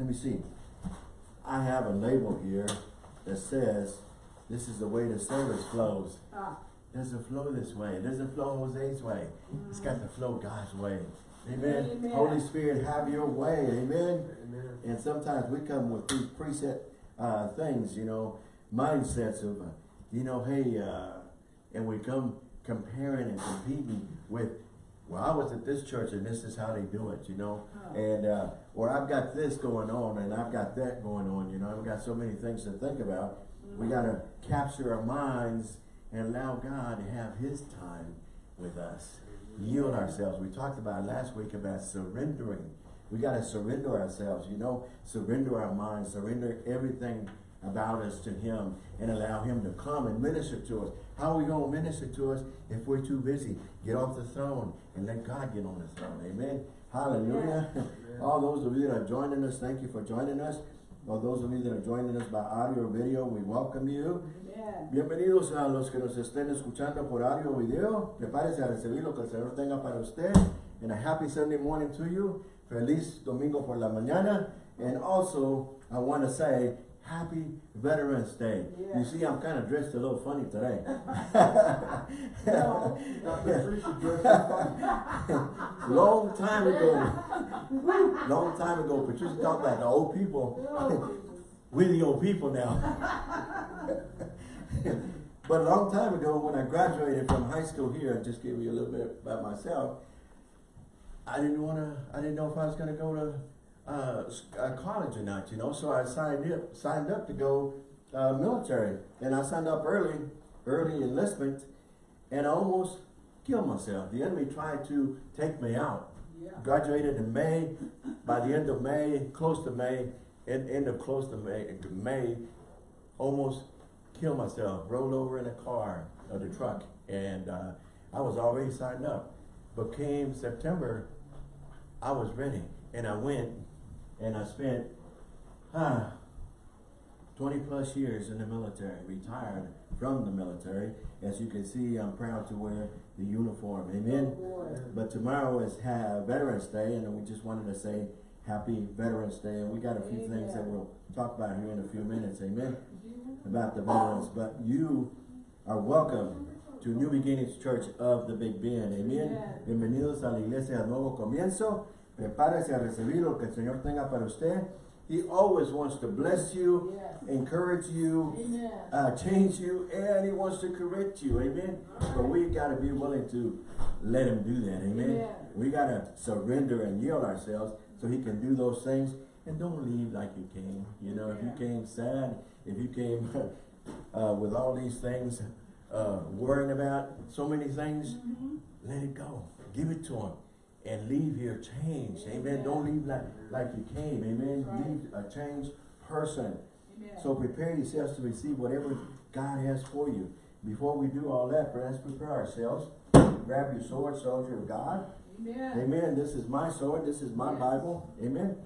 let me see. I have a label here that says, this is the way the service flows. Ah, doesn't flow this way. It doesn't flow Jose's way. It's got to flow God's way. Amen. Amen. Holy Spirit, have your way. Amen. Amen. And sometimes we come with these preset uh, things, you know, mindsets of, uh, you know, hey, uh, and we come comparing and competing with, well, I was at this church and this is how they do it, you know, Oh. and uh, or I've got this going on and I've got that going on, you know, I've got so many things to think about. We got to capture our minds and allow God to have His time with us. Yield ourselves. We talked about last week about surrendering. We got to surrender ourselves, you know, surrender our minds, surrender everything about us to Him and allow Him to come and minister to us. How are we going to minister to us if we're too busy? Get off the throne and let God get on the throne. Amen. Hallelujah. All those of you that are joining us, thank you for joining us. All those of you that are joining us by audio or video, we welcome you. Amen. Bienvenidos a los que nos estén escuchando por audio o video. Prepárese a recibir lo que el Señor tenga para usted. And a happy Sunday morning to you. Feliz domingo por la mañana. And also, I want to say, happy Veterans Day. You see, I'm kind of dressed a little funny today. No. Not the preacher dressed up fine. long time ago, long time ago, Patricia talked about the old people. Oh, We're the old people now. but a long time ago, when I graduated from high school here, I just gave you a little bit about myself. I didn't want to. I didn't know if I was going to go to uh, uh, college or not. You know, so I signed up. Signed up to go uh, military, and I signed up early, early enlistment, and I almost killed myself. The enemy tried to take me out yeah. graduated in May. By the end of May, close to May, end, end of close to May, May, almost killed myself. Rolled over in a car or the truck, and uh, I was already signed up. But came September, I was ready, and I went, and I spent ah, 20 plus years in the military, retired from the military. As you can see, I'm proud to wear the uniform. Amen. But tomorrow is Veterans Day, and we just wanted to say Happy Veterans Day. And we got a few things that we'll talk about here in a few minutes, amen, about the veterans. But you are welcome to New Beginnings Church of the Big Bend, amen. Amen. Bienvenidos a la iglesia nuevo comienzo. Prepárese a recibir lo que el Señor tenga para usted. He always wants to bless you, Yes. encourage you, uh, change you and he wants to correct you, amen. But we gotta be willing to let him do that, amen. Amen. We gotta surrender and yield ourselves so he can do those things. And don't leave like you came. You know, if you came sad, if you came uh, with all these things, uh, worrying about so many things, Mhm. let it go. Give it to him. And leave here changed. Amen. Amen. Don't leave like, like you came. Amen. Right. Leave a changed person. Amen. So prepare yourselves to receive whatever God has for you. Before we do all that, let's prepare ourselves. Grab your sword, soldier of God. Amen. Amen. This is my sword. This is my Yes. Bible. Amen.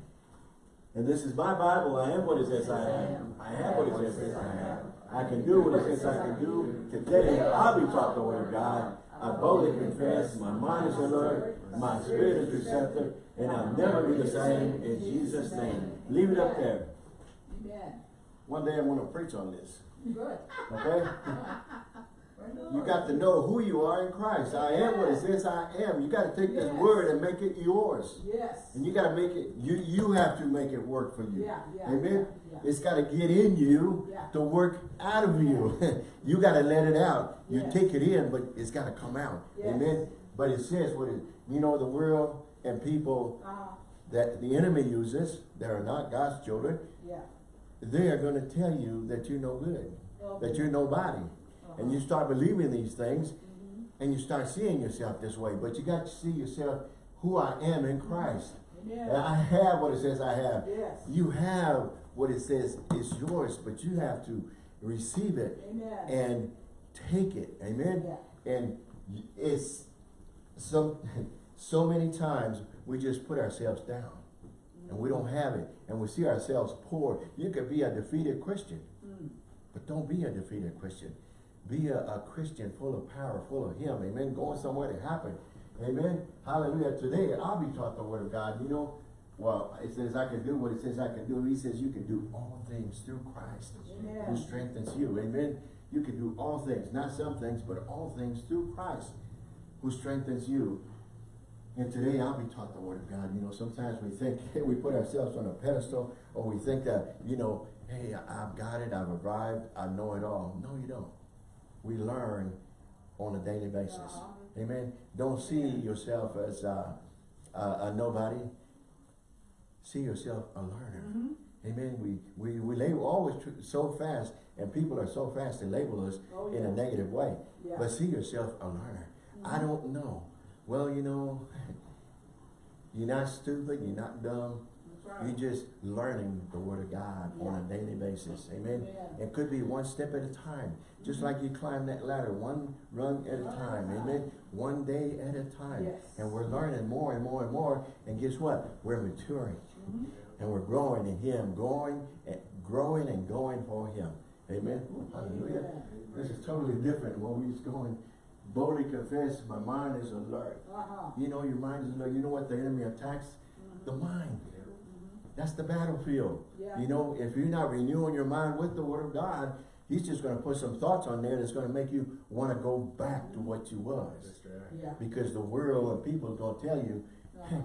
And this is my Bible. I am what it says I am. I have what it says I am. I can do what it says I can do. Today, I'll be taught the word of God. I boldly confess. My mind is alert. My spirit is receptive. And I'll never be the same in Jesus' name. Leave it up there. Amen. One day I'm going to preach on this. Good. Okay? You got to know who you are in Christ. I am what it says I am. You got to take this word and make it yours. Yes. And you got to make it, you you have to make it work for you. Yeah, yeah, Amen? yeah. It's got to get in you to work out of you. you got to let it out. You Yes. take it in, but it's got to come out. Yes. Amen? But it says what it, you know, the world and people Uh-huh. that the enemy uses that are not God's children, Yeah. they are going to tell you that you're no good, Okay. that you're nobody. And you start believing these things Mhm. and you start seeing yourself this way. But you got to see yourself who I am in Christ. And Amen. I have what it says I have. Yes. You have what it says is yours, but you have to receive it Amen. and take it. Amen? Yeah. And it's so, so many times we just put ourselves down and we don't have it and we see ourselves poor. You could be a defeated Christian. Mm. But don't be a defeated Christian. Be a, a Christian full of power, full of Him. Amen. Going somewhere to happen. Amen. Hallelujah. Today, I'll be taught the Word of God. You know, well, it says I can do what it says I can do. He says you can do all things through Christ who strengthens you. Amen. You can do all things, not some things, but all things through Christ who strengthens you. And today I'll be taught the word of God. You know, sometimes we think hey, we put ourselves on a pedestal or we think that, you know, hey, I've got it, I've arrived, I know it all. No, you don't. We learn on a daily basis. Uh-huh. Amen. Don't see yourself as uh, a, a nobody. See yourself a learner. Mhm. Amen. We we we label always so fast, and people are so fast to label us Oh, in a negative way. Yeah. But see yourself a learner. I don't know. Well, you know, you're not stupid. You're not dumb. You're just learning the Word of God on a daily basis. Amen. Yeah. It could be one step at a time. Just like you climb that ladder, one rung at a One at a time. time. Amen. One day at a time. Yes. And we're learning more and more and more. And guess what? We're maturing. Mhm. And we're growing in Him, going and growing and going for Him. Amen. Hallelujah. Amen. This is totally different. When we was going, boldly confess, my mind is alert. Uh-huh. You know, your mind is alert. You know what the enemy attacks? Mhm. The mind. That's the battlefield. Yeah. You know, if you're not renewing your mind with the Word of God, He's just going to put some thoughts on there that's going to make you want to go back to what you was. Yeah. Because the world and people are going to tell you, Uh-huh.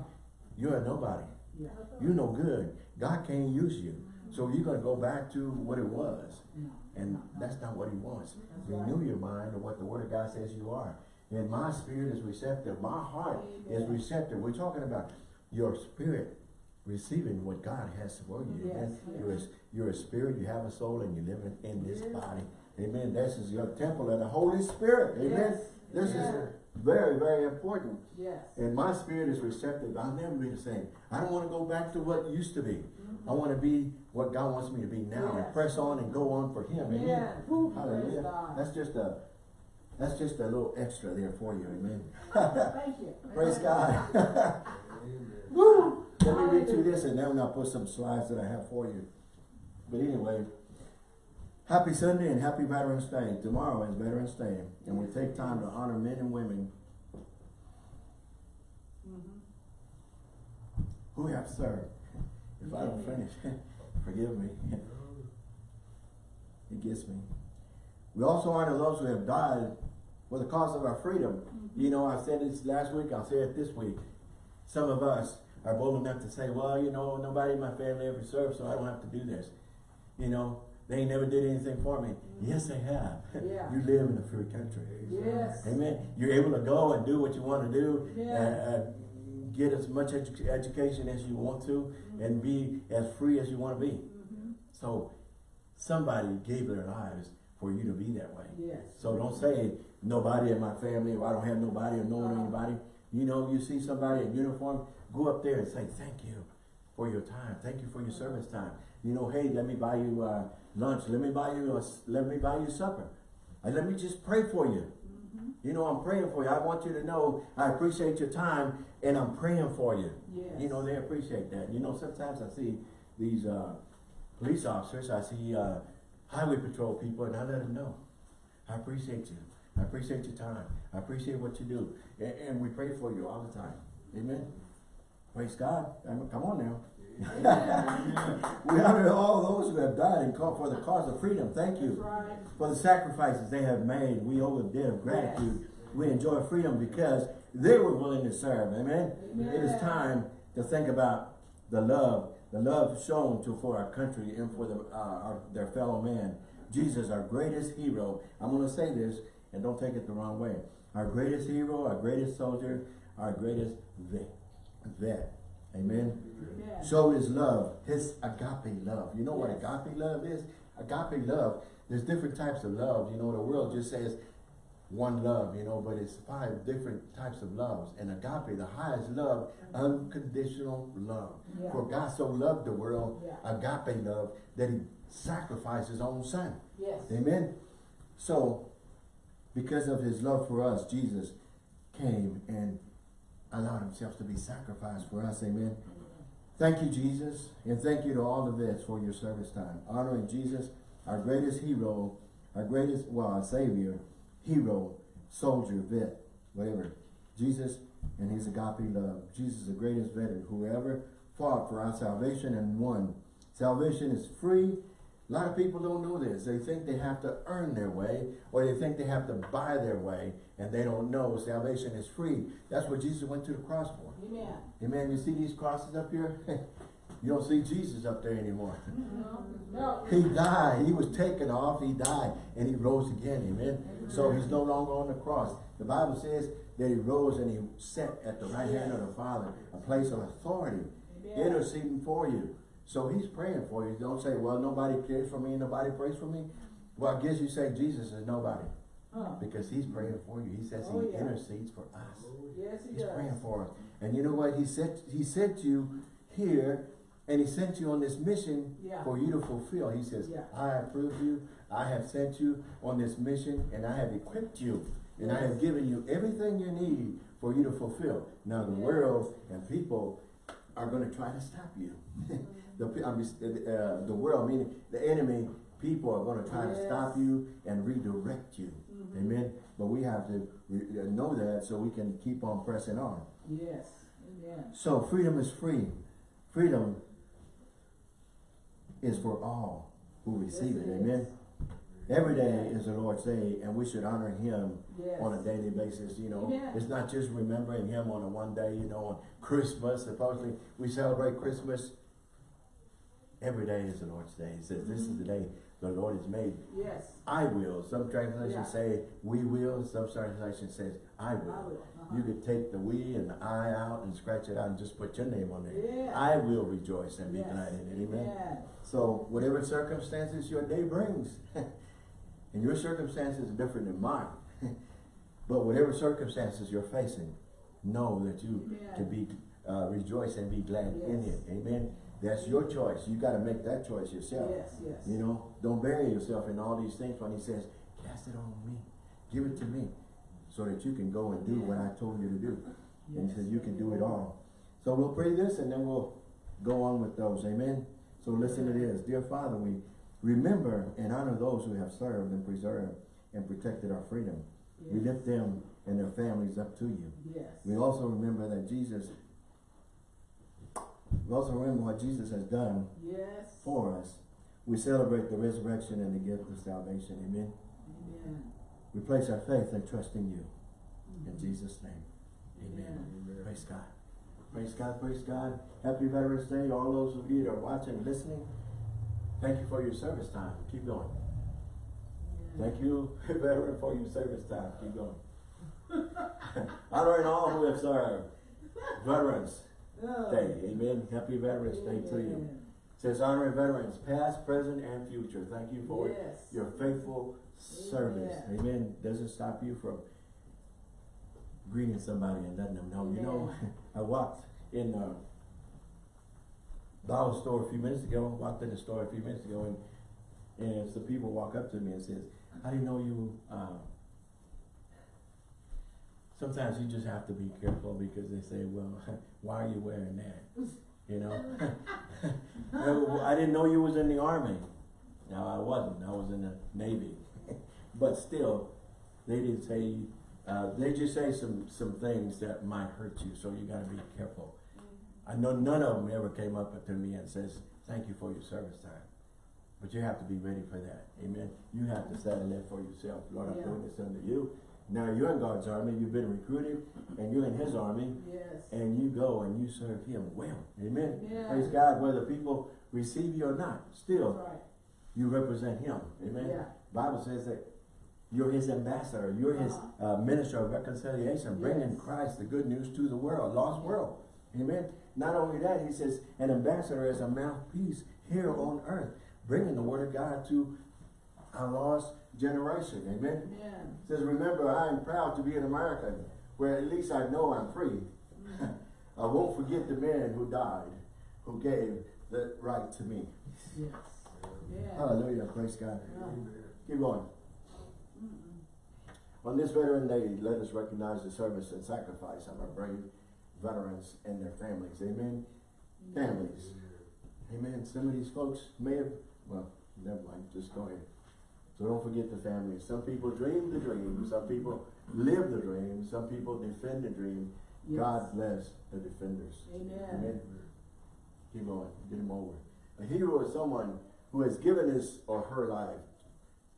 you're a nobody. Yeah. You're no good. God can't use you. So you're going to go back to what it was. No. And that's not what He wants. That's right. Renew your mind to what the Word of God says you are. And my spirit is receptive. My heart is receptive. We're talking about your spirit receiving what God has for you. Yes, yes. You're, a, you're a spirit, you have a soul, and you're living in this Yes. body. Amen. This is your temple of the Holy Spirit. Amen. Yes. This is very, very important. Yes. And my spirit is receptive. I'll never be the same. I don't want to go back to what used to be. I want to be what God wants me to be now and press on and go on for Him. Amen. Yeah. Woo, Hallelujah. That's just a that's just a little extra there for you. Amen. Thank you. Praise God. Woo! Let me read through this and then I'll put some slides that I have for you. But anyway, happy Sunday and happy Veterans Day. Tomorrow is Veterans Day and we take time to honor men and women Mhm. who have served. If I don't finish, forgive me. It gets me. We also honor those who have died for the cause of our freedom. You know, I said this last week, I'll say it this week. Some of us are bold enough to say, well, you know, nobody in my family ever served, so I don't have to do this. You know, they never did anything for me. Yes, they have. Yeah. you live in a free country. Yes. Amen. You're able to go and do what you want to do. Yeah. Uh, uh, get as much edu- education as you want to and be as free as you want to be. Mhm. So somebody gave their lives for you to be that way. Yes. So don't say nobody in my family or I don't have nobody or no one Uh-huh. anybody. You know, you see somebody in uniform, go up there and say thank you for your time. Thank you for your service time. You know, hey, let me buy you uh, lunch. Let me buy you a, let me buy you supper. And let me just pray for you. Mhm. You know, I'm praying for you. I want you to know I appreciate your time and I'm praying for you. Yes. You know, they appreciate that. You know, sometimes I see these uh, police officers, I see uh, highway patrol people, and I let them know. I appreciate you. I appreciate your time. I appreciate what you do. And, and we pray for you all the time. Amen. Praise God. I mean, come on now. we honor all those who have died and called for the cause of freedom. Thank you right. for the sacrifices they have made. We owe a debt of gratitude. We enjoy freedom because they were willing to serve. Amen. It is time to think about the love, the love shown to for our country and for the uh, our, their fellow man. Jesus, our greatest hero. I'm going to say this, and don't take it the wrong way. Our greatest hero, our greatest soldier, our greatest vet. Vet. Amen showed his love, his agape love. You know what agape love is? Agape love, there's different types of love. You know, the world just says one love, you know, but it's five different types of loves. And agape, the highest love, unconditional love. Yeah. For God so loved the world, Yeah. agape love, that he sacrificed his own son. Yes. Amen. So, because of his love for us, Jesus came and allowed himself to be sacrificed for us. Amen. Thank you, Jesus, and thank you to all the vets for your service time. Honoring Jesus, our greatest hero, our greatest, well, our savior, hero, soldier, vet, whatever. Jesus and his agape love. Jesus, the greatest veteran, whoever fought for our salvation and won. Salvation is free. A lot of people don't know this. They think they have to earn their way or they think they have to buy their way and they don't know salvation is free. That's what Jesus went to the cross for. Amen. Amen. You see these crosses up here? you don't see Jesus up there anymore. No. no. He died. He was taken off. He died. And he rose again. Amen. So he's no longer on the cross. The Bible says that he rose and he sat at the right hand of the Father, a place of authority, Amen. interceding for you. So he's praying for you. Don't say, well, nobody cares for me, nobody prays for me. Well, I guess you say Jesus is nobody. Huh. Because he's praying for you. He says Oh, he yeah. intercedes for us. Yes, he He's does. praying for us. And you know what? He sent he sent you here and he sent you on this mission Yeah. for you to fulfill. He says, Yeah. I have proved you, I have sent you on this mission, and I have equipped you, and I have given you everything you need for you to fulfill. Now the Yes. world and people are gonna try to stop you. the, pe- I mean, uh, the world, meaning the enemy, people are gonna try to stop you and redirect you. Mhm. Amen. But we have to uh, know that so we can keep on pressing on. Yes. Amen. So freedom is free. Freedom is for all who receive Yes, it. it Amen. Every day is the Lord's day, and we should honor Him Yes. on a daily basis. You know, Amen. it's not just remembering Him on a one day. You know, on Christmas, supposedly we celebrate Christmas. Every day is the Lord's day. He says, "This is the day the Lord has made." Yes. I will. Some translations Yeah. say we will. Some translations says I will. I will. Uh-huh. You could take the we and the I out and scratch it out and just put your name on there. Yeah. I will rejoice and be Yes. glad in it. Amen. Amen. So whatever circumstances your day brings, and your circumstances are different than mine, but whatever circumstances you're facing, know that you Amen. can be uh, rejoice and be glad in it. Amen. That's your choice. You got to make that choice yourself. Yes, yes. You know, don't bury yourself in all these things when he says, cast it on me, give it to me, so that you can go and do what I told you to do. And he said, you can do it all. So we'll pray this and then we'll go on with those. Amen. So listen to this. Dear Father, we remember and honor those who have served and preserved and protected our freedom. We lift them and their families up to you. Yes. We also remember that Jesus, we also remember what Jesus has done Yes. for us. We celebrate the resurrection and the gift of salvation. Amen. Amen. We place our faith and trust in you. In Mhm. Jesus' name. Amen. Amen. Praise God. Praise God, praise God. Happy Veterans Day. All those of you that are watching and listening, thank you for your service time. Keep going. Amen. Thank you, veteran, for your service time. Keep going. Honoring all who have served. Veterans Oh. Day. Amen. Happy Veterans Day to you. Amen. says honoring veterans, past, present, and future. Thank you for Yes. your faithful service. Amen. Amen. Doesn't stop you from greeting somebody and letting them know. You know, I walked in the dollar store a few minutes ago, walked in the store a few minutes ago, and, and some people walk up to me and says, I didn't know you, uh, sometimes you just have to be careful because they say, well, why are you wearing that? You know? I didn't know you was in the army. No, I wasn't. I was in the navy. but still, they didn't say. Uh, they just say some some things that might hurt you. So you got to be careful. I know none of them ever came up to me and says, "Thank you for your service time." But you have to be ready for that. Amen. You have to settle that for yourself. Lord, I'm doing this under you. Now you're in God's army. You've been recruited, and you're in His army Yes. and you go and you serve him well. Amen. Yeah. Praise God, whether people receive you or not, still right. you represent him. Amen. Yeah. Bible says that you're his ambassador, you're his uh, minister of reconciliation, bringing Yes. Christ the good news to the world, lost world. Amen. Not only that, he says an ambassador is a mouthpiece here on earth, bringing the word of God to a lost generation. Amen. Amen. says, remember, I am proud to be an American, where at least I know I'm free. Mm. I won't forget the man who died, who gave the right to me. Yes. Yeah. Hallelujah, praise God. Yeah. Keep going. On this Veteran Day, let us recognize the service and sacrifice of our brave veterans and their families. Amen. Families. Amen. Some of these folks may have, well, never mind, just go ahead. So don't forget the families. Some people dream the dream. Some people live the dream. Some people defend the dream. Yes. God bless the defenders. Amen. Amen. Keep going, get him over. A hero is someone who has given his or her life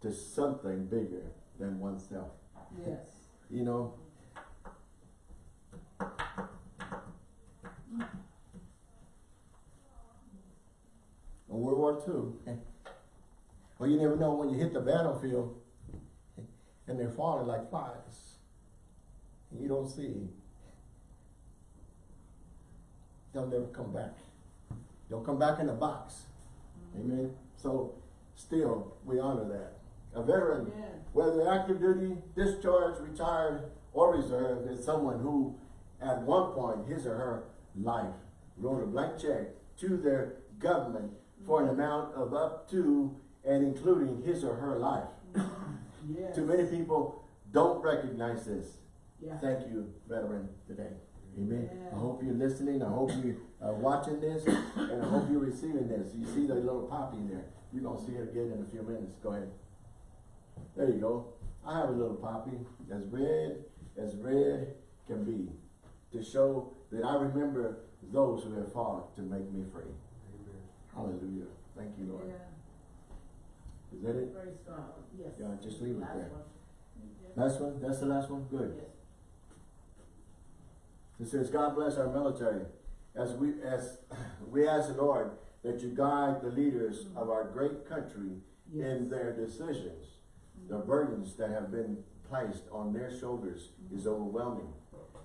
to something bigger than oneself. Yes. You know? Mm. World War II, well, you never know when you hit the battlefield and they're falling like flies. And you don't see. They'll never come back. They'll come back in a box. Mm-hmm. Amen. So, still, we honor that. A veteran Yeah. whether active duty, discharged, retired, or reserve, is someone who, at one point, his or her life, wrote a blank check to their government for an mm-hmm. amount of up to and including his or her life. Yes. Too many people don't recognize this. Yeah. Thank you, veteran, today. Amen. I hope you're listening. I hope you are watching this, and I hope you're receiving this. You see the little poppy there. You're gonna see it again in a few minutes. Go ahead. There you go. I have a little poppy as red as red can be to show that I remember those who have fought to make me free. Amen. Hallelujah. Thank you, Lord. Yeah. Is that it? Praise God. Yes. Yeah, just leave it Last there. one. Last one? That's the last one? Good. Yes. It says, God bless our military. As we, as we ask the Lord that you guide the leaders of our great country in their decisions. The burdens that have been placed on their shoulders is overwhelming.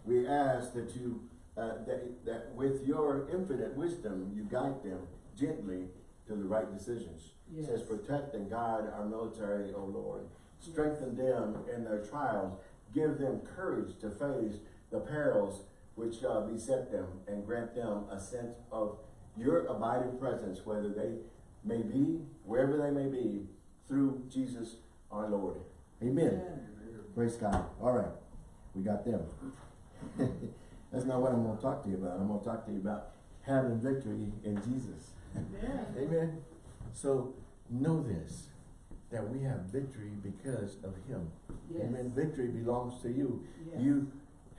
We ask that you, uh, that, that with your infinite wisdom, you guide them gently to the right decisions. It says, protect and guide our military, O Lord. Strengthen them in their trials. Give them courage to face the perils which uh, beset them and grant them a sense of your abiding presence, whether they may be, wherever they may be, through Jesus our Lord. Amen. Praise God. All right. We got them. That's not what I'm going to talk to you about. I'm going to talk to you about having victory in Jesus. Amen. Amen. So know this, that we have victory because of Him. Yes. Amen. Victory belongs to you. Yes. You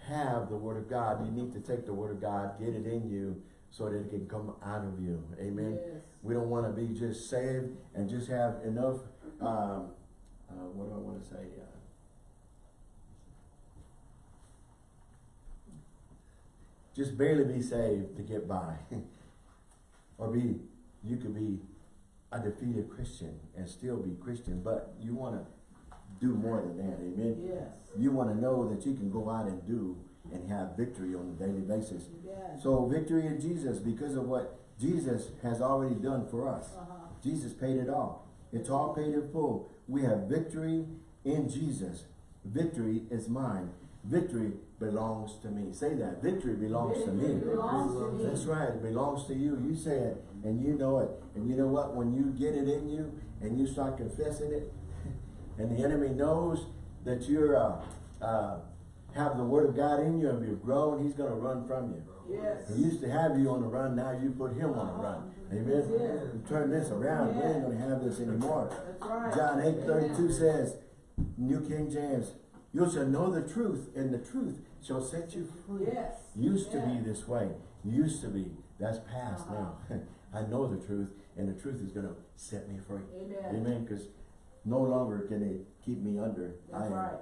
have the Word of God. You need to take the Word of God, get it in you, so that it can come out of you. Amen. Yes. We don't want to be just saved and just have enough. Um, uh, what do I want to say? Uh, just barely be saved to get by, or be. You could be a defeated Christian and still be Christian, but you want to do more than that. Amen. Yes. You want to know that you can go out and do and have victory on a daily basis. Yes. So victory in Jesus because of what Jesus has already done for us. Uh-huh. Jesus paid it all. It's all paid in full. We have victory in Jesus. Victory is mine. Victory belongs to me. Say that. Victory belongs to me. Victory belongs to me. That's right. It belongs to you. You say it and you know it. And you know what? When you get it in you and you start confessing it and the enemy knows that you're uh, uh, have the word of God in you and you've grown, he's going to run from you. Yes. He used to have you on the run, now you put him on the run. Amen? You turn this around, we ain't gonna have this anymore. That's right. John eight thirty-two Amen. says, New King James, you shall know the truth, and the truth shall set you free. Yes. Used to be this way, used to be, that's past Uh-huh. now. I know the truth, and the truth is gonna set me free. Amen. Amen, cause no longer can it keep me under. I am right.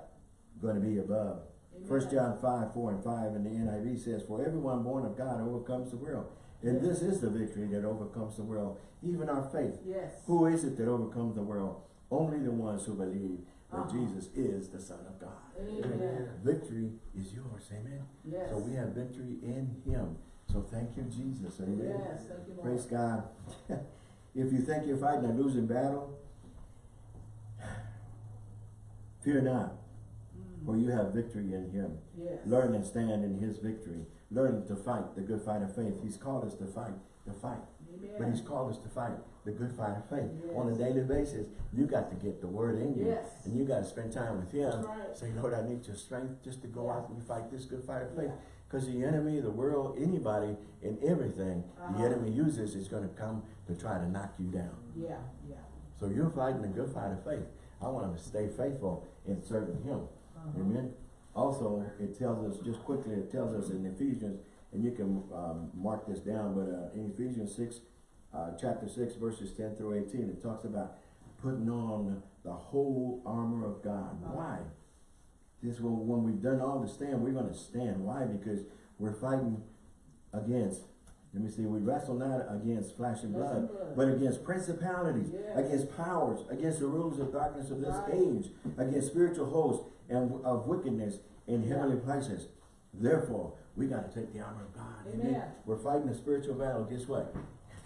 gonna be above. First John five, four and five in the NIV says, For everyone born of God overcomes the world. And this is the victory that overcomes the world, even our faith. Yes. Who is it that overcomes the world? Only the ones who believe that Uh-huh. Jesus is the Son of God. Amen. Victory is yours, amen? Yes. So we have victory in Him. So thank you, Jesus, amen? Yes, thank you, Lord. Praise God. if you think you're fighting a losing battle, fear not, Mm. for you have victory in Him. Yes. Learn and stand in his victory. Learn to fight the good fight of faith. He's called us to fight the fight. Amen. But he's called us to fight the good fight of faith. Yes. On a daily basis, you got to get the word in you. Yes. And you got to spend time with him. Right. Say, Lord, I need your strength just to go out and fight this good fight of faith. Because the enemy, the world, anybody, and everything Uh-huh. the enemy uses is going to come to try to knock you down. Yeah, yeah. So you're fighting the good fight of faith. I want to stay faithful in serving him. Uh-huh. Amen. Also, it tells us, just quickly, it tells us in Ephesians, and you can, um, mark this down, but, uh, in Ephesians six, uh, chapter six, verses ten through eighteen, it talks about putting on the whole armor of God. Why? This will, when we've done all the stand, we're gonna stand. Why? Because we're fighting against, let me see, we wrestle not against flesh and blood, blood. but against principalities, Yes. against powers, against the rulers of darkness of this Right. age, against spiritual hosts and of wickedness in Yeah. heavenly places. Therefore, we gotta take the armor of God. Amen. We're fighting a spiritual battle. Guess what?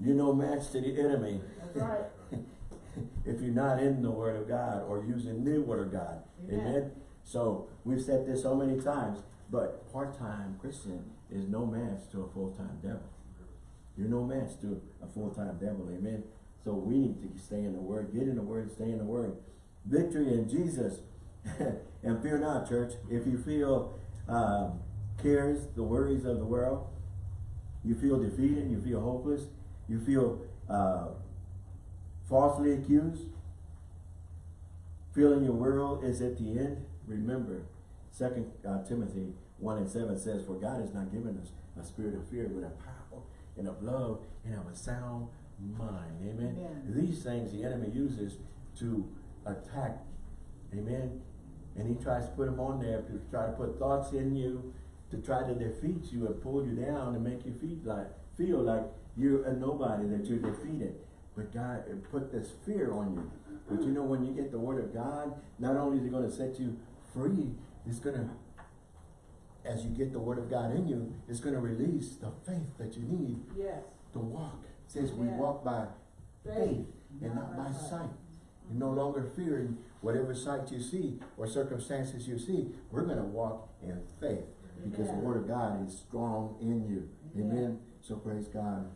You're no match to the enemy That's right. if you're not in the Word of God or using the Word of God. Amen. Amen. So we've said this so many times, but part-time Christian is no match to a full-time devil. You're no match to a full-time devil. Amen. So we need to stay in the Word, get in the Word, stay in the Word. Victory in Jesus. and fear not, church. If you feel um, cares, the worries of the world, you feel defeated, you feel hopeless, you feel uh, falsely accused, feeling your world is at the end, remember, Second uh, Timothy 1 and 7 says, For God has not given us a spirit of fear, but a power and of love and of a sound mind. Amen. Amen. These things the enemy uses to attack. Amen. And he tries to put them on there to try to put thoughts in you, to try to defeat you and pull you down and make you feel like feel like you're a nobody, that you're defeated. But God put this fear on you. But you know, when you get the word of God, not only is it going to set you free, it's going to, as you get the word of God in you, it's going to release the faith that you need Yes. to walk. It says we walk by faith and not by sight. You're no longer fearing whatever sight you see or circumstances you see. We're going to walk in faith because the word of God is strong in you. Amen. So praise God.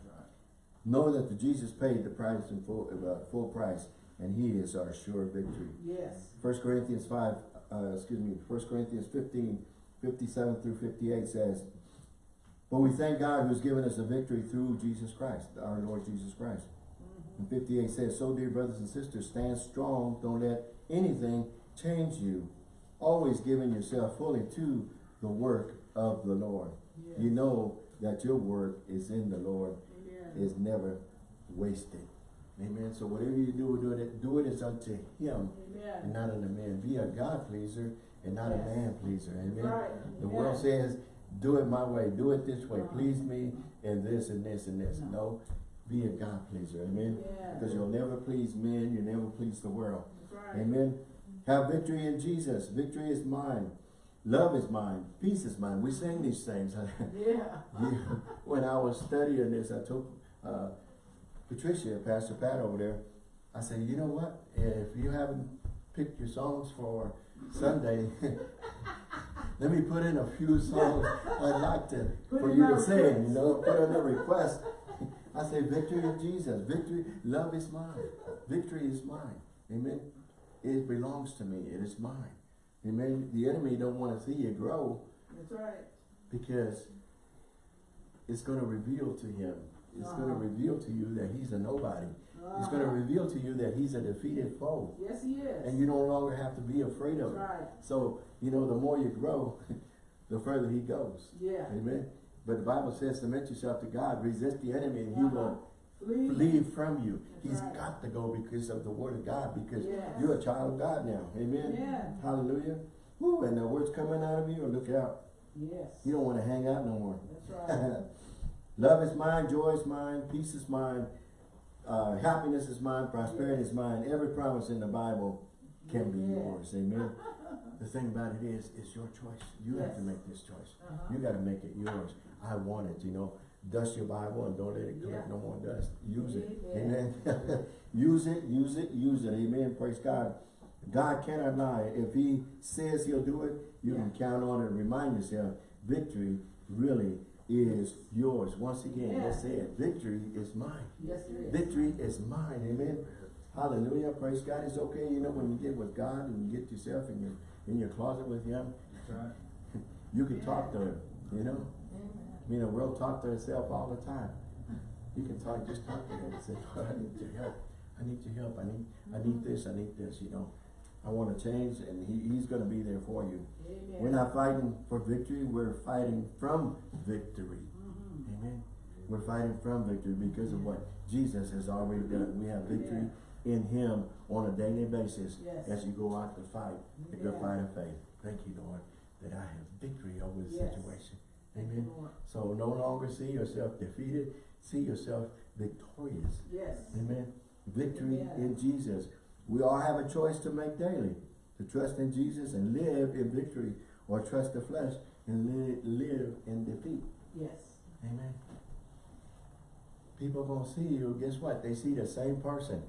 Know that the Jesus paid the price in full, uh, full price, and He is our sure victory. Yes. First Corinthians five, uh, excuse me, First Corinthians 15, 57 through fifty-eight says, "But we thank God who's given us the victory through Jesus Christ, our Lord Jesus Christ." And fifty-eight says, "So dear brothers and sisters, stand strong. Don't let anything change you. Always giving yourself fully to the work of the Lord. Yes. You know that your work is in the Lord Amen. is never wasted." Amen. So whatever you do, do it. Do it as unto Him and not unto man. Be a God pleaser and not a man pleaser. Amen. Right. The Amen. world says, do it my way, do it this way, please me and this and this and this. No. No, be a God pleaser. Amen. Yeah. Because you'll never please men, You'll never please the world. Right. Amen. Have victory in Jesus. Victory is mine. Love is mine. Peace is mine. We sing these things. Yeah. Yeah, when I was studying this, I told uh, Patricia, Pastor Pat over there, I said, you know what? If you haven't picked your songs for Sunday, let me put in a few songs I'd like to Put for you to sing. You know, put in a request. I say, victory in Jesus. Victory, love is mine. Victory is mine. Amen. It belongs to me. It is mine. Amen. The enemy don't want to see you grow That's right. because it's going to reveal to him. It's going to reveal to you that he's a nobody. It's going to Uh-huh. reveal to you that he's a defeated foe. Yes, he is. And you no longer have to be afraid That's of him. right. So, you know, the more you grow, the further he goes. Yeah. Amen. But the Bible says, submit yourself to God, resist the enemy, and he Uh-huh. will Flee. flee from you. That's He's right. got to go because of the word of God, because Yes. you're a child of God now. Amen. Hallelujah. Woo, and the words coming out of you, look out. Yes. You don't want to hang out no more. That's right. Love is mine, joy is mine, peace is mine, uh, happiness is mine, prosperity is mine. Every promise in the Bible can be yours. Amen. The thing about it is, it's your choice. You have to make this choice. Uh-huh. You got to make it yours. I want it, you know. Dust your Bible and don't let it collect Yeah. no more dust. Use it. Amen. Amen. use it, use it, use it. Amen. Praise God. God cannot lie. If he says he'll do it, you can count on it and remind yourself, victory really is yours. Once again, let's say it. Victory is mine. Yes, it is. Victory is mine. Amen. Hallelujah. Praise God. It's okay, you know, when you get with God and you get yourself in your in your closet with him, That's right. you can talk to him, you know. Mean, the world talk to itself all the time. You can talk, just talk to him and say, Lord, I need your help. I need your help. I need, I need this, I need this, you know. I wanna change, and he, he's gonna be there for you. Amen. We're not fighting for victory, we're fighting from victory. Mhm. Amen. We're fighting from victory because of what Jesus has already done. We have victory in him on a daily basis Yes. as you go out to fight the good Yeah. fight of faith. Thank you, Lord, that I have victory over the Yes. situation. Thank Amen. So no longer see yourself defeated, see yourself victorious. Yes. Amen. Victory Amen. in Jesus. We all have a choice to make daily. To trust in Jesus and live in victory or trust the flesh and li- live in defeat. Yes. Amen. People gonna see you, guess what? They see the same person.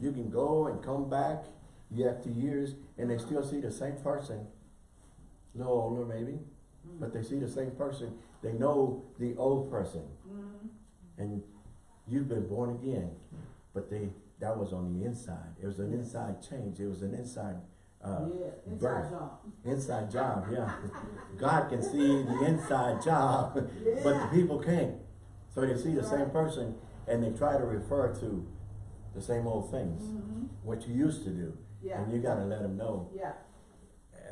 You can go and come back year after years and they still see the same person. A little older maybe, but they see the same person. They know the old person. Mhm. And you've been born again, but they that was on the inside. It was an inside change. It was an inside uh, Yeah, inside birth. job. inside job. Yeah, God can see the inside job, but the people can't. So they see the same person and they try to refer to the same old things, Mhm. what you used to do, Yeah. and you got to let them know Yeah.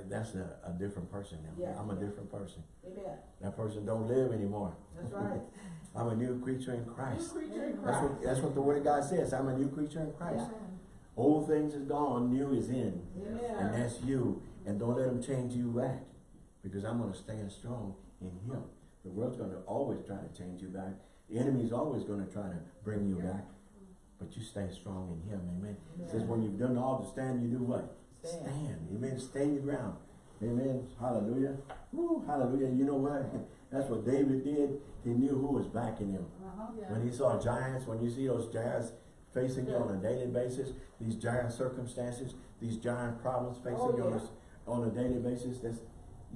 That's a, a different person now. Yeah. I'm a different person. Amen. That person don't live anymore. That's right. I'm a new creature in Christ. New creature in That's Christ. what, that's what the word of God says. I'm a new creature in Christ. Yeah. Old things is gone, new is in. Yeah. And that's you. And don't let them change you back. Because I'm gonna stand strong in him. The world's gonna always try to change you back. The enemy's always gonna try to bring you back. But you stay strong in him, amen. It says when you've done all to stand, you do what? Stand. Stand. Amen. Stand your ground. Amen. Hallelujah. Woo, hallelujah. You know what? That's what David did. He knew who was backing him. Uh-huh. When he saw giants, when you see those giants facing you on a daily basis, these giant circumstances, these giant problems facing Oh, you on, yeah. a, on a daily basis, that's,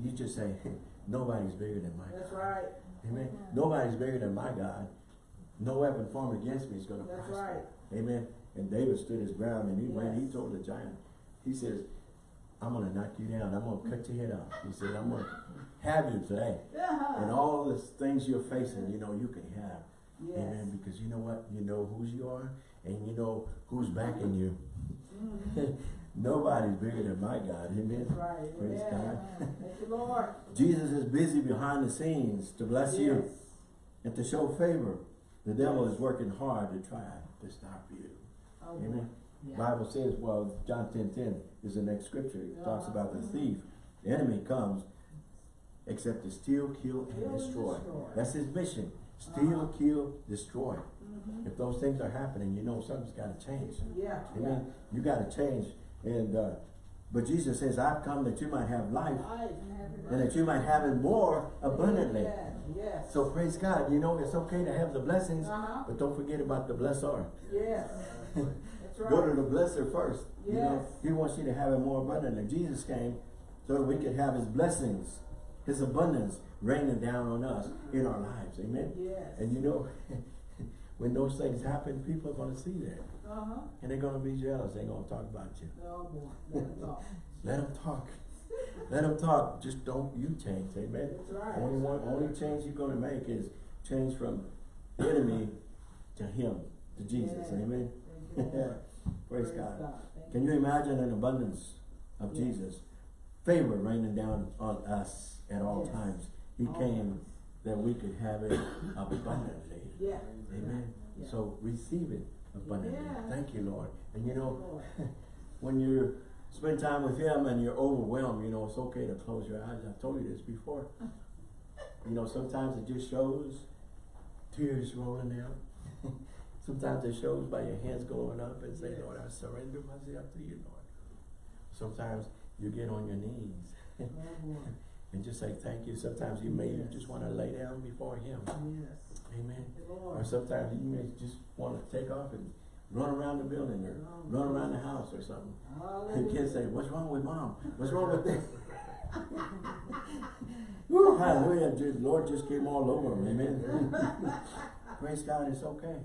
you just say, nobody's bigger than my That's God. right. Amen. Nobody's bigger than my God. No weapon formed against me is gonna That's prosper. right. Amen. And David stood his ground and he went, he told the giant, he says, I'm gonna knock you down. I'm gonna cut your head off. He said, I'm gonna have you today. Yeah. And all the things you're facing, you know, you can have. Yes. Amen. Because you know what? You know whose you are and you know who's backing you. Mhm. Nobody's bigger than my God. Amen. That's right. Praise God. Thank you, Lord. Jesus is busy behind the scenes to bless you and to show favor. The devil is working hard to try to stop you. Oh, Amen. Yeah. Bible says, well, John 10, 10 is the next scripture. It talks about the thief. The enemy comes except to steal, kill, Kill and and destroy. destroy. That's his mission. Steal, Uh-huh. kill, destroy. Mhm. If those things are happening, you know something's got to change. Yeah. Amen. You got to change. And uh, but Jesus says, "I've come that you might have life, Life. and that you might have it more abundantly." Yes. Yes. So praise God. You know it's okay to have the blessings, Uh-huh. but don't forget about the blesser. Yes. Right. Go to the blesser first. You know, He wants you to have it more abundantly. Jesus came so that we could have His blessings, His abundance raining down on us in our lives. Amen. Yes. And you know, when those things happen, people are going to see that. Uh-huh. And they're going to be jealous. They're going to talk about you. Oh, boy. Let it go. Let them talk. Let them talk. Just don't you change. Amen. That's right. Only one, only change you're going to make is change from the enemy to Him, to Jesus. Yeah. Amen. Lord. Praise God. Thank Can you imagine an abundance of Yeah. Jesus? Favor raining down on us at all Yes. times. He Always. came that we could have it abundantly. Yeah. Amen. Yeah. So receive it abundantly. Yeah. Thank you, Lord. And you know, when you spend time with Him and you're overwhelmed, you know, it's okay to close your eyes. I've told you this before. You know, sometimes it just shows tears rolling down. Sometimes it shows by your hands going up and say, Yes. Lord, I surrender myself to you, Lord. Sometimes you get on your knees Oh, and just say thank you. Sometimes you may Yes. just want to lay down before Him. Yes. Amen. You, Or sometimes you may just want to take off and run around the building or Oh, run around the house or something. And kids say, what's wrong with mom? What's wrong with this? Woo, hallelujah. The Lord just came all over him. Amen. Praise God, it's okay.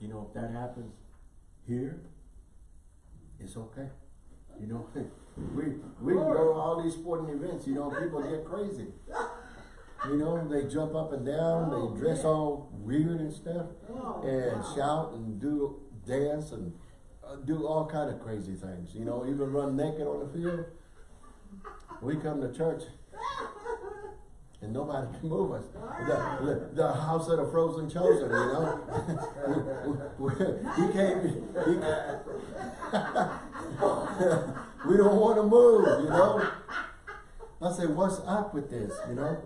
You know, if that happens here, it's okay. You know, we we go to all these sporting events, you know, people get crazy. You know, they jump up and down, Oh, they dress man. all weird and stuff Oh, and wow. shout and do dance and uh, do all kind of crazy things, you know, even run naked on the field. We come to church and nobody can move us. The, the, the house of the frozen chosen, you know. we, we, we can't. We, we don't want to move, you know. I say, what's up with this, you know?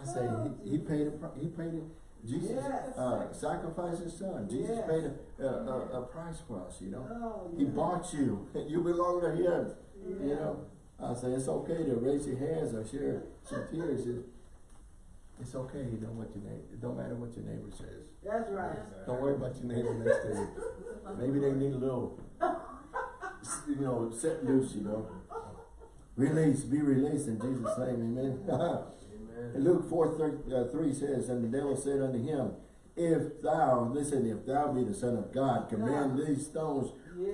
I say, he, he paid a, he paid it. Jesus Yes. uh, sacrificed his son. Jesus Yes. paid a, a, a, a price for us, you know. Oh, He bought you. You belong to him. You know. I say it's okay to raise your hands or share some tears. It, it's okay. You know what your neighbor. It don't matter what your neighbor says. That's right. Don't worry about your neighbor next to you. Maybe they need a little, you know, set loose. You know. Release, be released in Jesus' name, amen. And Luke 4 thir- uh, 3 says, And the devil said unto him, If thou, listen, if thou be the Son of God, command these stones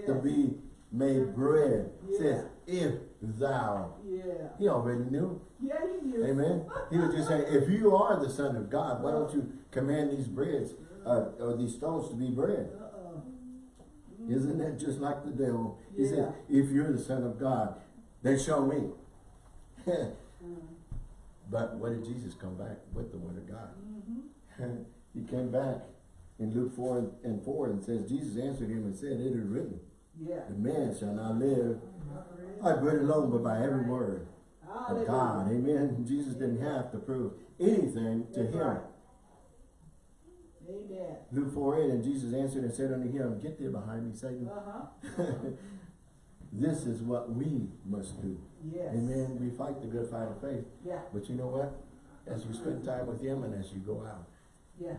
to be made bread. Yeah. Says, if thou. Yeah. He already knew. Yeah, he knew. Amen. He was just saying, if you are the Son of God, why don't you command these breads, uh, or these stones to be bread? Uh-uh. Isn't that just like the devil? He Yeah. said, if you're the Son of God, then show me. Mm. but what did Jesus come back with the Word of God? Mm-hmm. he came back in Luke 4 and, and 4 and says, Jesus answered him and said, It is written, Yeah. the man shall not live by bread alone, but by every word of God. Amen. Jesus didn't have to prove anything to That's him. right. Amen. Luke 4 8, and Jesus answered and said unto him, Get thee behind me, Satan. Uh-huh. this is what we must do. Yes. Amen. We fight the good fight of faith. Yeah. But you know what? As you spend time with him and as you go out, Yeah.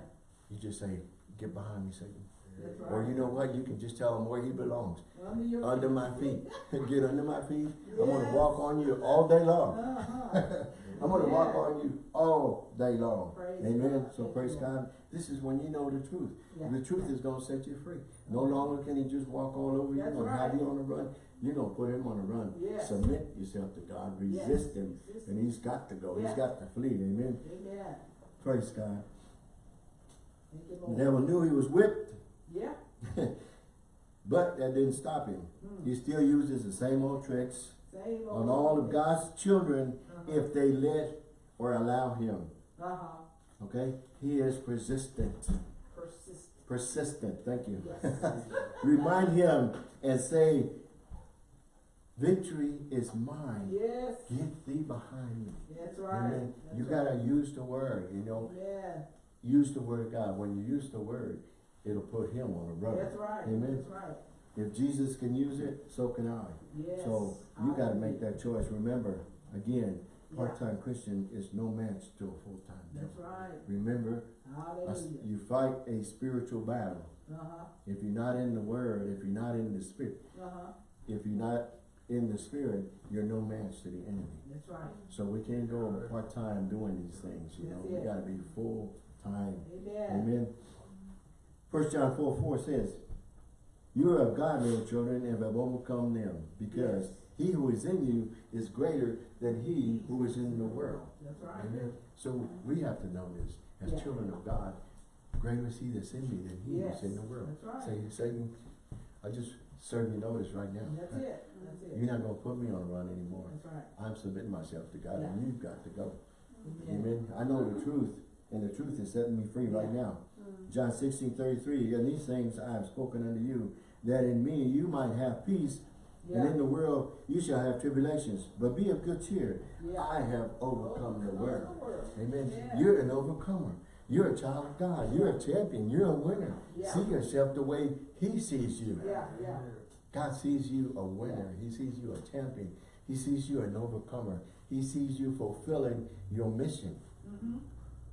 you just say, Get behind me, Satan. Right. Or you know what? You can just tell him where he belongs. Under your Under my feet. Get under my feet. I'm going to walk on you all day long. Uh-huh. I'm going to walk on you all day long. Praise Amen. God. So praise. God. This is when you know the truth. Yeah. The truth is going to set you free. No longer can he just walk all over you That's and have you on the run. You're going to put him on the run. Yes. Submit yourself to God. Yes. Resist him. Resist And he's got to go. Yeah. He's got to flee. Amen. Amen. Praise God. The devil knew he was whipped, Yeah. but that didn't stop him. Mm. He still uses the same old tricks Same on old- all of God's children Uh-huh. if they let or allow him. Uh-huh. Okay? He is persistent. Persist. Persistent. Thank you. Yes. Remind him and say, Victory is mine. yes. Get thee behind me. That's right. Amen. That's You right. gotta use the word, you know. Yeah. Use the word of God. When you use the word, it'll put him on the run. That's right. Amen. That's right. If Jesus can use it, so can I. Yes. So you gotta make that choice. Remember, again, part-time Christian is no match to a full-time That's right. Remember, a Hallelujah. you fight a spiritual battle. Uh-huh. If you're not in the word, if you're not in the spirit, Uh-huh. if you're not in the spirit, you're no match to the enemy. That's right. So we can't go part-time doing these things, you know, That's we gotta be full-time. Amen. Amen. First John four four says, You are of God, little children, and have overcome them, because Yes. he who is in you is greater than he who is in the world. That's right. Amen. So we have to know this as Yeah. children of God. Greater is he that's in me than he Yes. who's in the world. That's right. Say, Satan, I just serve you notice right now. That's it. That's it. You're not gonna put me on a run anymore. That's right. I'm submitting myself to God, Yeah. and you've got to go. Amen. Amen. I know the truth, and the truth is setting me free right now. John sixteen thirty three. And these things I have spoken unto you, that in me you might have peace, and in the world you shall have tribulations. But be of good cheer. Yeah. I have overcome the world. Amen. Yeah. You're an overcomer. You're a child of God. You're a champion. You're a winner. Yeah. See yourself the way He sees you. Yeah. Yeah. God sees you a winner. He sees you a champion. He sees you an overcomer. He sees you fulfilling your mission. Mm-hmm.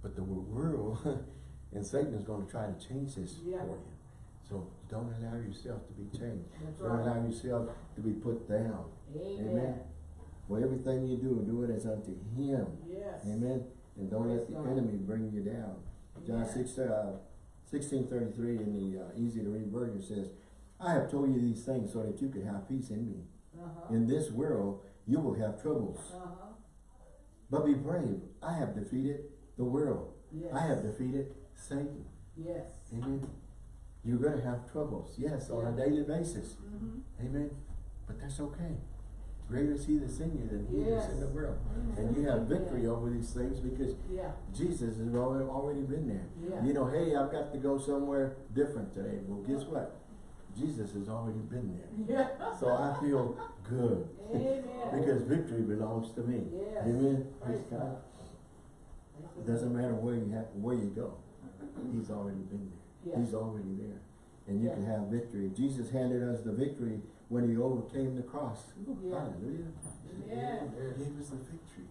But the world and Satan is going to try to change this Yeah. for you. So don't allow yourself to be changed. That's Don't right. allow yourself to be put down. Amen. For everything you do, do it as unto Him. Yes. Amen. And don't let the God. enemy bring you down. John Amen. 6, uh, 16 33 in the uh, easy to read version says, I have told you these things so that you could have peace in me. Uh-huh. In this world, you will have troubles. Uh-huh. But be brave. I have defeated the world. Yes. I have defeated Satan. Yes. Amen. You're gonna have troubles, yes, on a daily basis. Mhm. Amen. But that's okay. Greater is he that's in you than he that's in the Yes. world. And you have victory over these things because Yeah, Jesus has already, already been there. Yeah. You know, hey, I've got to go somewhere different today. Well, guess what? Jesus has already been there. yeah. So I feel good. Amen. because victory belongs to me. Yes. Amen. Praise. God. It doesn't matter where you have, where you go. He's already been there. Yeah. He's already there. And you Yeah. can have victory. Jesus handed us the victory when he overcame the cross. Ooh, Yeah. Hallelujah. Yeah. He gave us the victory.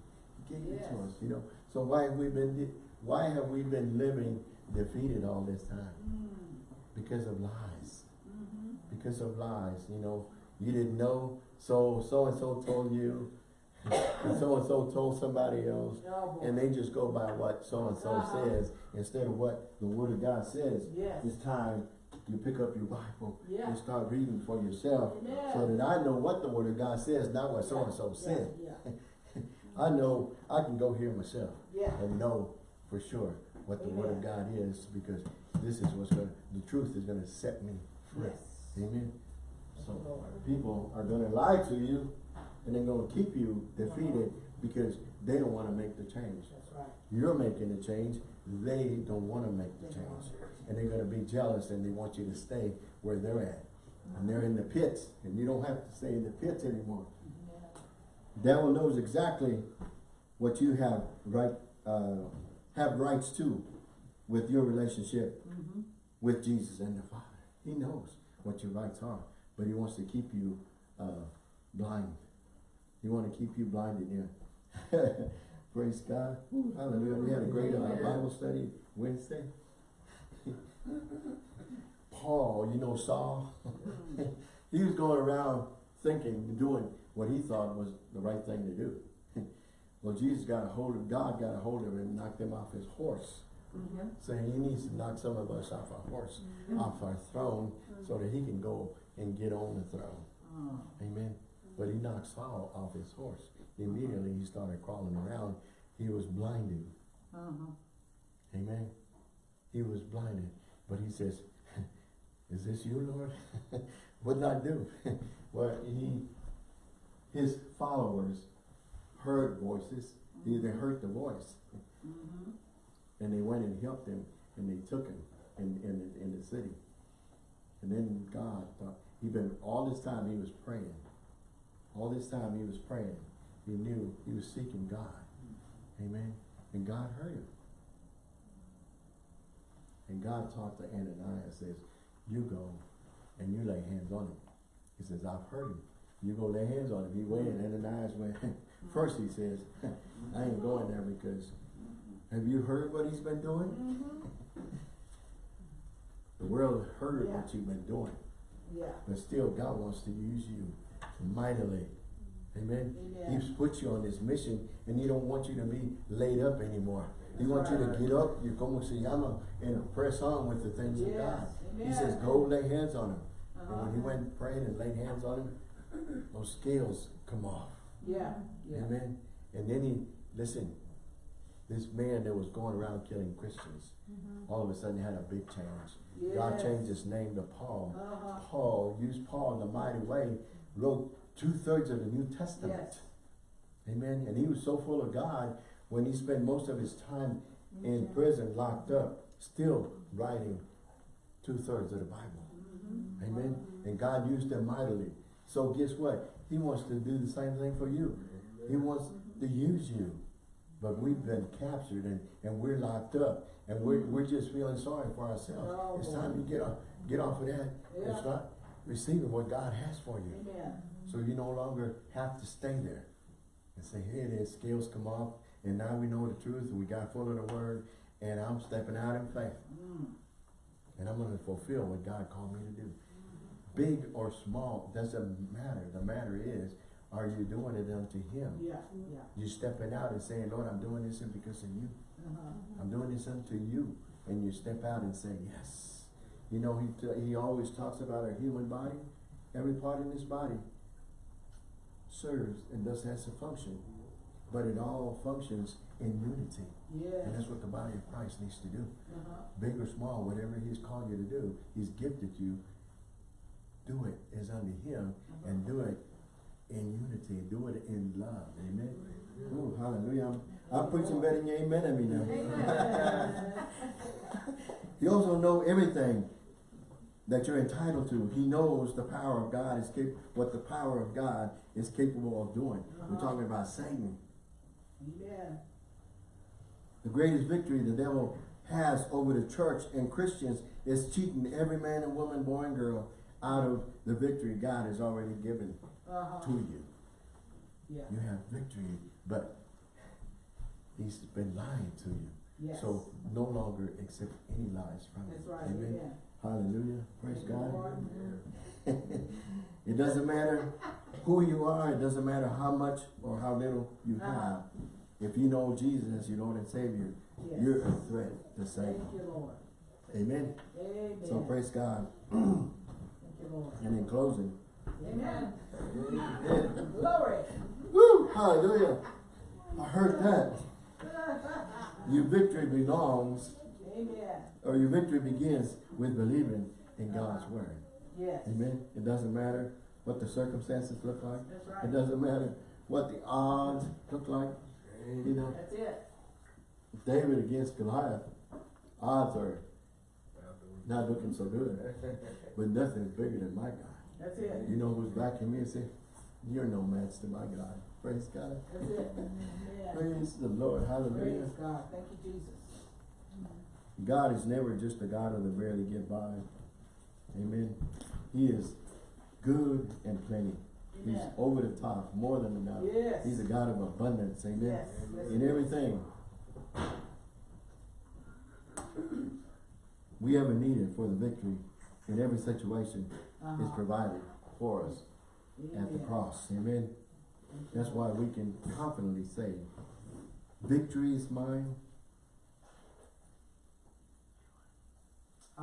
He gave it to us, you know. So why have we been why have we been living defeated all this time? Mm. Because of lies. Mhm. Because of lies, you know. You didn't know, so so and so told you, and so and so told somebody else, Oh, and they just go by what so and so Uh-huh. says instead of what the Word of God says. Yes. It's time you pick up your Bible Yeah. and start reading for yourself, Amen. so that I know what the Word of God says, not what so and so said. Yeah, I know I can go here myself yeah. and know for sure what the Word of God is because this is what's going to, the truth is going to set me free. Yes. Amen. So people are going to lie to you and they're going to keep you defeated because they don't want to make the change. That's right. You're making the change, they don't want to make the change. And they're going to be jealous and they want you to stay where they're at. And they're in the pits and you don't have to stay in the pits anymore. Devil knows exactly what you have right, uh, have rights to with your relationship Mhm. with Jesus and the Father. He knows what your rights are, but he wants to keep you uh, blind. He want to keep you blinded here. Praise God. Woo, hallelujah. We had a great uh, Bible study Wednesday. Paul, you know Saul, he was going around thinking, and doing what he thought was the right thing to do. well, Jesus got a hold of, God got a hold of him and knocked him off his horse Mhm. saying he needs to knock some of us off our horse, off our throne, so that he can go and get on the throne. Oh. Amen. But he knocked Saul off his horse. Immediately he started crawling around. He was blinded. Uh-huh. Amen. He was blinded. But he says, Is this you, Lord? what did I do? well, he, his followers heard voices. They they heard the voice. Mhm. And they went and helped him, and they took him in, in, in the city. And then God thought, he been, all this time he was praying. All this time he was praying. He knew he was seeking God. Amen. And God heard him. And God talked to Ananias, and says, you go and you lay hands on him. He says, I've heard him. You go lay hands on him. He went, and Ananias went. First he says, I ain't going there because have you heard what he's been doing? Mhm. The world heard Yeah. what you've been doing, Yeah. but still God wants to use you mightily. Amen. Amen. He's put you on this mission and he don't want you to be laid up anymore. He wants you to get up, you como se llama, and press on with the things of God. Yes. He says, go lay hands on him. And Uh-huh. when he went praying and laid hands on him, those scales come off. Yeah. Yeah. Amen. And then he, listen, this man that was going around killing Christians, all of a sudden had a big change. God changed his name to Paul. Uh-huh. Paul used Paul in a mighty way, wrote two thirds of the New Testament. Yes. Amen. And he was so full of God when he spent most of his time in prison, locked up, still writing two thirds of the Bible. Mhm. Amen. And God used them mightily. So guess what? He wants to do the same thing for you. He wants to use you. But we've been captured and, and we're locked up. And we're, we're just feeling sorry for ourselves. Oh, it's time to get off, get off of that and Yeah. start receiving what God has for you. Amen. So you no longer have to stay there and say, here it is, scales come off, and now we know the truth, and we got full of the word, and I'm stepping out in faith, Mm. and I'm gonna fulfill what God called me to do. Big or small, doesn't matter. The matter is, are you doing it unto Him? Yeah. Yeah. You stepping out and saying, Lord, I'm doing this because of you. Uh-huh. I'm doing this unto you. And you step out and say, yes. You know, he, he always talks about our human body. Every part in this body serves and does has a function. But it all functions in unity. And that's what the body of Christ needs to do. Uh-huh. Big or small, whatever he's called you to do, he's gifted you, do it as unto him and do it in unity, do it in love, amen? Oh, hallelujah, I'm, I'm preaching better than you amen at me now. He also know everything that you're entitled to. He knows the power of God is cap- what the power of God is capable of doing. We're Uh-huh. talking about Satan. Amen. The greatest victory the devil has over the church and Christians is cheating every man and woman, boy and girl out of the victory God has already given Uh-huh. to you. Yeah. You have victory, but he's been lying to you. Yes. So no longer accept any lies from. That's right. Amen. Amen. Hallelujah. Praise God. It doesn't matter who you are, it doesn't matter how much or how little you Uh-huh. have. If you know Jesus as your Lord and Savior, Yes. you're a threat to Thank Satan. you, Lord. Amen. Amen. So praise God. Thank you, Lord. And in closing, Amen. Glory. woo, hallelujah. I heard that. Your victory belongs, Amen. or your victory begins with believing in God's Uh-huh. word. Yes. Amen. It doesn't matter what the circumstances look like. That's It doesn't matter what the odds look like. You know, That's it. David against Goliath, odds are not looking so good. But nothing is bigger than my God. That's it. You know who's backing me and say, You're no match to my God. Praise God. That's it. Amen. Praise the Lord. Hallelujah. Praise God. Thank you, Jesus. God is never just a God of the barely get by. Amen. He is good and plenty. He's over the top, more than enough. Yes. He's a God of abundance. Amen. Yes. In everything. We ever needed for the victory in every situation is Uh-huh. provided for us at the cross. Amen. That's why we can confidently say, victory is mine.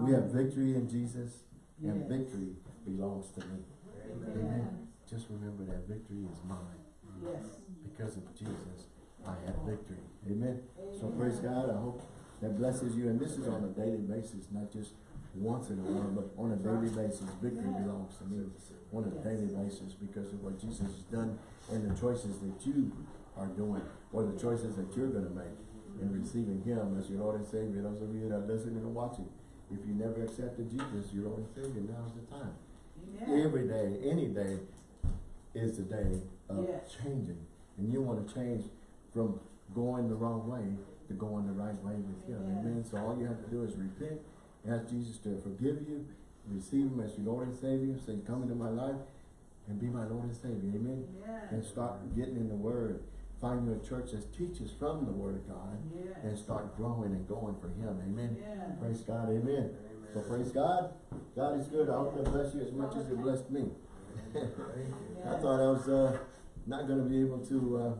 We have victory in Jesus and Yes. victory belongs to me. Amen. Just remember that victory is mine. Yes. Because of Jesus, I have victory. Amen. So praise God. I hope that blesses you. And this is on a daily basis, not just once in a while, but on a daily basis. Victory belongs to me on a daily basis because of what Jesus has done and the choices that you are doing or the choices that you're going to make in receiving Him as your Lord and Savior. Those of you that are listening and watching, if you never accepted Jesus, your Lord and Savior, now's the time. Amen. Every day, any day is the day of Yes. changing. And you want to change from going the wrong way to going the right way with Him. Amen. Amen. So all you have to do is repent, ask Jesus to forgive you, receive Him as your Lord and Savior, say, Come into my life and be my Lord and Savior. Amen. Amen. And start getting in the Word. Find you a church that teaches from the Word of God and start growing and going for Him. Amen. Amen. Praise God, amen. So praise God. God is good. I hope that bless you as much as it blessed me. I thought I was uh, not going to be able to uh,